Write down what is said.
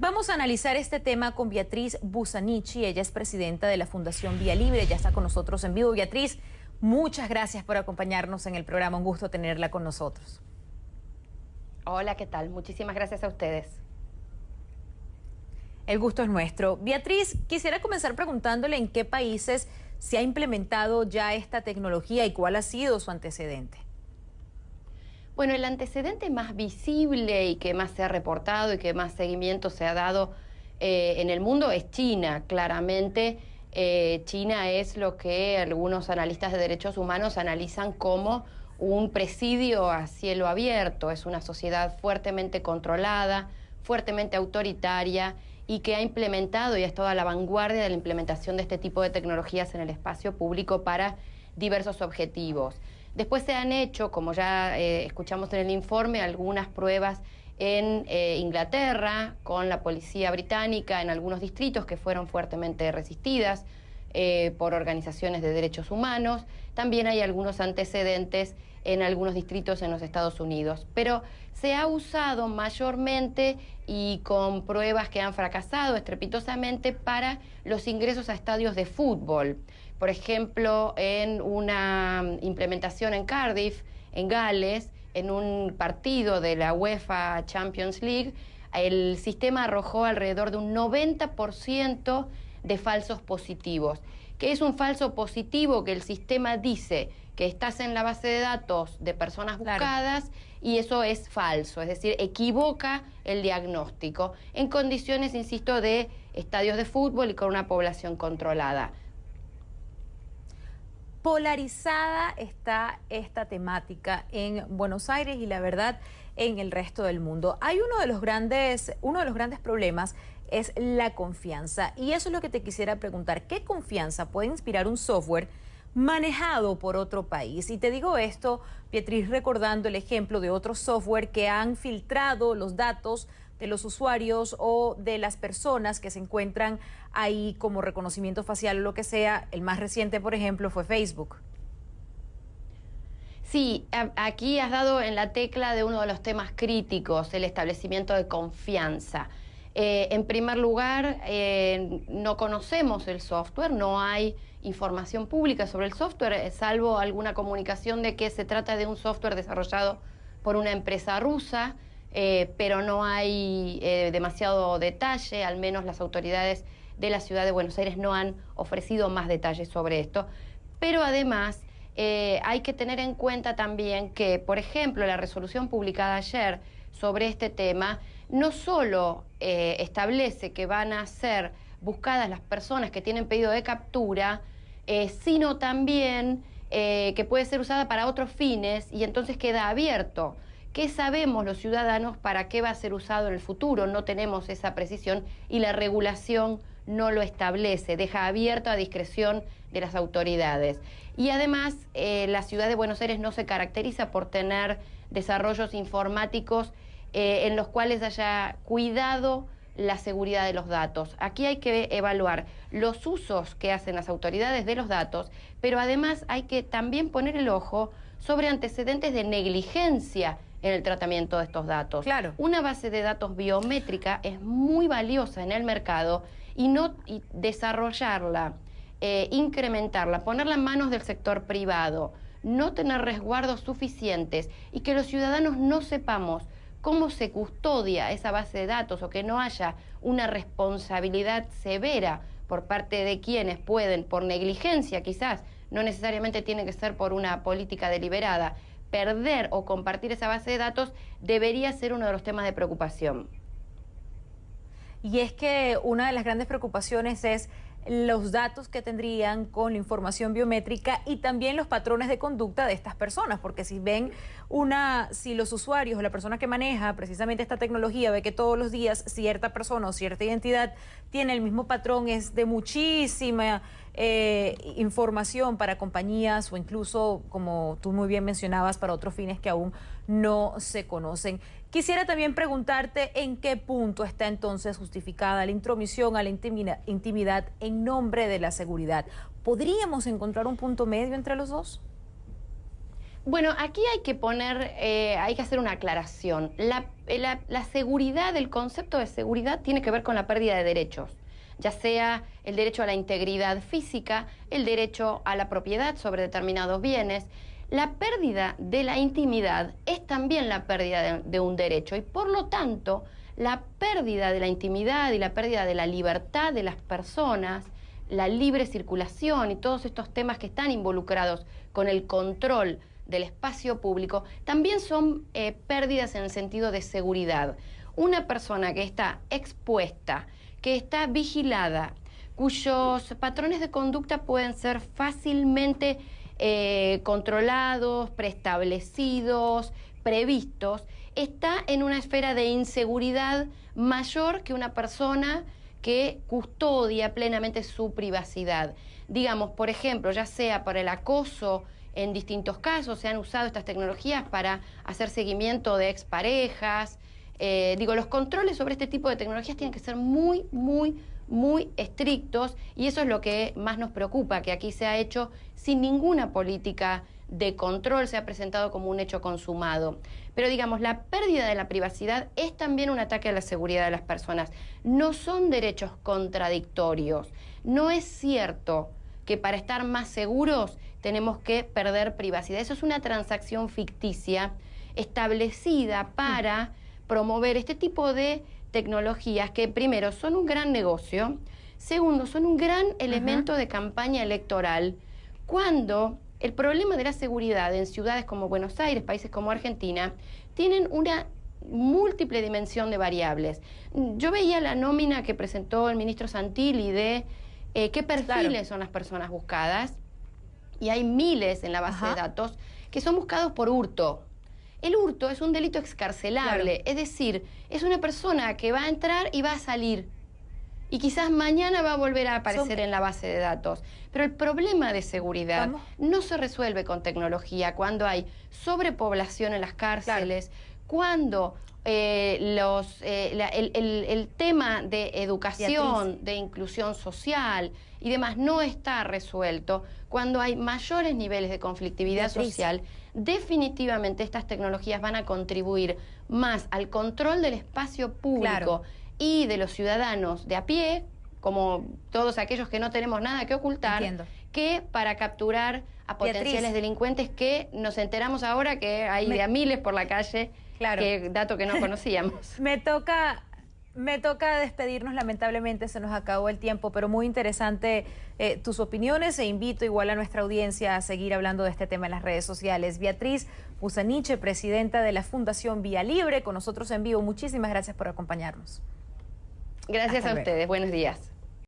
Vamos a analizar este tema con Beatriz Busanichi. Ella es presidenta de la Fundación Vía Libre. Ya está con nosotros en vivo. Beatriz, muchas gracias por acompañarnos en el programa. Un gusto tenerla con nosotros. Hola, ¿qué tal? Muchísimas gracias a ustedes. El gusto es nuestro. Beatriz, quisiera comenzar preguntándole en qué países se ha implementado ya esta tecnología y cuál ha sido su antecedente. Bueno, el antecedente más visible y que más se ha reportado y que más seguimiento se ha dado eh, en el mundo es China. Claramente, eh, China es lo que algunos analistas de derechos humanos analizan como un presidio a cielo abierto. Es una sociedad fuertemente controlada, fuertemente autoritaria y que ha implementado y ha estado a la vanguardia de la implementación de este tipo de tecnologías en el espacio público para diversos objetivos. Después se han hecho, como ya eh, escuchamos en el informe, algunas pruebas en eh, Inglaterra con la policía británica en algunos distritos que fueron fuertemente resistidas eh, por organizaciones de derechos humanos. También hay algunos antecedentes en algunos distritos en los Estados Unidos. Pero se ha usado mayormente y con pruebas que han fracasado estrepitosamente para los ingresos a estadios de fútbol por ejemplo, en una implementación en Cardiff, en Gales, en un partido de la UEFA Champions League, el sistema arrojó alrededor de un 90% de falsos positivos. ¿Qué es un falso positivo? Que el sistema dice que estás en la base de datos de personas buscadas y eso es falso, es decir, equivoca el diagnóstico en condiciones, insisto, de estadios de fútbol y con una población controlada polarizada está esta temática en Buenos Aires y la verdad en el resto del mundo. Hay uno de los grandes, uno de los grandes problemas es la confianza y eso es lo que te quisiera preguntar. ¿Qué confianza puede inspirar un software manejado por otro país? Y te digo esto, Pietriz, recordando el ejemplo de otros software que han filtrado los datos de los usuarios o de las personas que se encuentran ahí como reconocimiento facial o lo que sea. El más reciente, por ejemplo, fue Facebook. Sí, aquí has dado en la tecla de uno de los temas críticos, el establecimiento de confianza. Eh, en primer lugar, eh, no conocemos el software, no hay información pública sobre el software, eh, salvo alguna comunicación de que se trata de un software desarrollado por una empresa rusa eh, pero no hay eh, demasiado detalle, al menos las autoridades de la ciudad de Buenos Aires no han ofrecido más detalles sobre esto. Pero además eh, hay que tener en cuenta también que, por ejemplo, la resolución publicada ayer sobre este tema no solo establece que van a ser buscadas las personas que tienen pedido de captura, sino también que puede ser usada para otros fines y entonces queda abierto ¿Qué sabemos los ciudadanos para qué va a ser usado en el futuro? No tenemos esa precisión y la regulación no lo establece, deja abierto a discreción de las autoridades. Y además, eh, la ciudad de Buenos Aires no se caracteriza por tener desarrollos informáticos eh, en los cuales haya cuidado la seguridad de los datos. Aquí hay que evaluar los usos que hacen las autoridades de los datos, pero además hay que también poner el ojo sobre antecedentes de negligencia en el tratamiento de estos datos. Claro. Una base de datos biométrica es muy valiosa en el mercado y no desarrollarla, eh, incrementarla, ponerla en manos del sector privado, no tener resguardos suficientes y que los ciudadanos no sepamos cómo se custodia esa base de datos o que no haya una responsabilidad severa por parte de quienes pueden, por negligencia quizás, no necesariamente tiene que ser por una política deliberada, perder o compartir esa base de datos debería ser uno de los temas de preocupación. Y es que una de las grandes preocupaciones es los datos que tendrían con la información biométrica y también los patrones de conducta de estas personas, porque si ven una, si los usuarios o la persona que maneja precisamente esta tecnología ve que todos los días cierta persona o cierta identidad tiene el mismo patrón, es de muchísima eh, información para compañías o incluso, como tú muy bien mencionabas, para otros fines que aún no se conocen. Quisiera también preguntarte en qué punto está entonces justificada la intromisión a la intimidad en nombre de la seguridad. ¿Podríamos encontrar un punto medio entre los dos? Bueno, aquí hay que poner, eh, hay que hacer una aclaración. La, la, seguridad, el concepto de seguridad tiene que ver con la pérdida de derechos, ya sea el derecho a la integridad física, el derecho a la propiedad sobre determinados bienes. La pérdida de la intimidad es también la pérdida de un derecho y por lo tanto la pérdida de la intimidad y la pérdida de la libertad de las personas, la libre circulación y todos estos temas que están involucrados con el control del espacio público, también son eh, pérdidas en el sentido de seguridad. Una persona que está expuesta, que está vigilada, cuyos patrones de conducta pueden ser fácilmente eh, controlados, preestablecidos, previstos, está en una esfera de inseguridad mayor que una persona que custodia plenamente su privacidad. Digamos, por ejemplo, ya sea por el acoso en distintos casos, se han usado estas tecnologías para hacer seguimiento de exparejas. Eh, digo, los controles sobre este tipo de tecnologías tienen que ser muy, muy, muy estrictos y eso es lo que más nos preocupa, que aquí se ha hecho sin ninguna política de control, se ha presentado como un hecho consumado. Pero digamos, la pérdida de la privacidad es también un ataque a la seguridad de las personas. No son derechos contradictorios. No es cierto que para estar más seguros tenemos que perder privacidad. Eso es una transacción ficticia establecida para promover este tipo de tecnologías que primero son un gran negocio, segundo son un gran elemento de campaña electoral, cuando el problema de la seguridad en ciudades como Buenos Aires, países como Argentina, tienen una múltiple dimensión de variables. Yo veía la nómina que presentó el ministro Santilli de eh, qué perfiles son las personas buscadas y hay miles en la base de datos que son buscados por hurto. El hurto es un delito excarcelable, es decir, es una persona que va a entrar y va a salir. Y quizás mañana va a volver a aparecer en la base de datos. Pero el problema de seguridad no se resuelve con tecnología cuando hay sobrepoblación en las cárceles, cuando eh, los, eh, el, tema de educación, de inclusión social y demás no está resuelto, cuando hay mayores niveles de conflictividad social, definitivamente estas tecnologías van a contribuir más al control del espacio público y de los ciudadanos de a pie, como todos aquellos que no tenemos nada que ocultar, que para capturar a potenciales delincuentes que nos enteramos ahora que hay de a miles por la calle Claro. Que dato que no conocíamos. me toca me toca despedirnos, lamentablemente se nos acabó el tiempo, pero muy interesante eh, tus opiniones e invito igual a nuestra audiencia a seguir hablando de este tema en las redes sociales. Beatriz Pusaniche, presidenta de la Fundación Vía Libre, con nosotros en vivo. Muchísimas gracias por acompañarnos. Gracias a ustedes, buenos días.